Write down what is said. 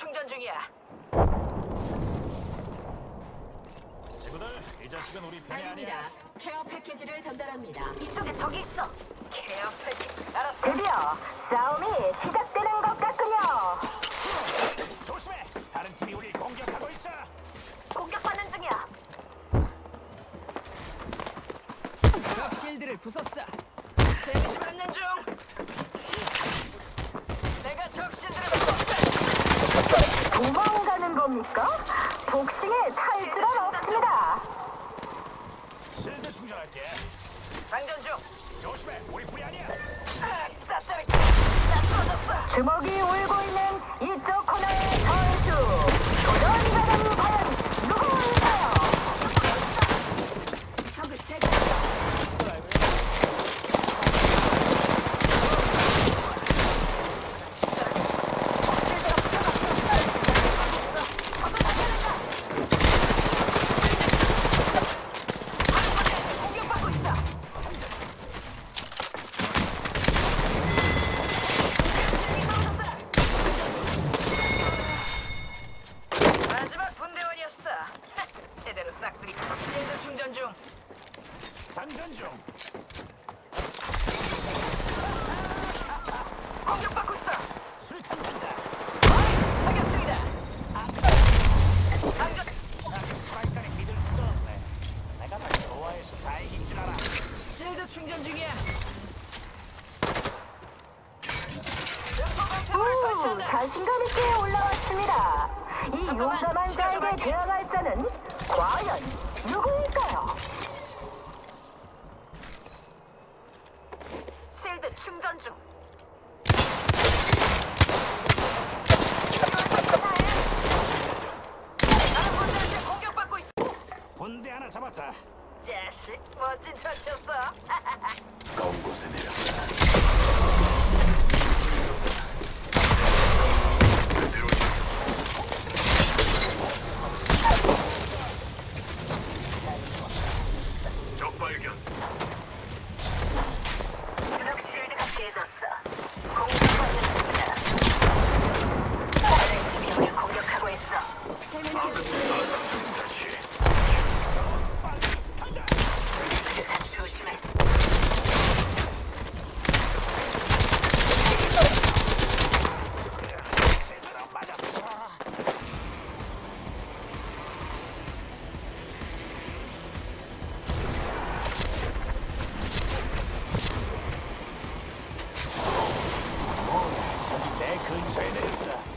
충전 중이야. 친구들, 이 자식은 우리 편이 아닙니다. 아니야. 케어 패키지를 전달합니다. 이쪽에 적이 있어. 케어 패키. 알았어. 드디어 싸움이 시작되는 것 같군요. 조심해. 다른 팀이 우리 공격하고 있어. 공격받는 중이야. 실드를 부쉈어. 데미지 받는 중. 내가 적 실드를 받고 도망가는 겁니까? 복싱에 탈출은 없습니다. 실드 충전할게. 장전 중. 조심해. 우리 불이 아니야. 아. 나 쏘졌어. 주먹이 울고 있는 이쪽 코너의 선수. 도전자는 과연 누구일까요? 적을 제거. 공격받고 있어. 마지막 분대원이었어. 제대로 싹쓸이. 실드 충전 중. 장전 중. 공격받고 있어. 수탄 간다. 사격 중이다. 장전. 스파이크를 믿을 수가 없네. 내가 날 좋아해서 다행인 줄 알아. 실드 충전 중이야. 설치한다. 자신감 있게 올라왔습니다. 이 용감한 자에게. 대항할 자는 과연 누구일까요? 실드 충전 중. 나는 분들한테 공격받고 있어. 군대 하나 잡았다. 자식, 멋진 처치였어. 가까운 곳에 내렸다. 적발견. train. Uh,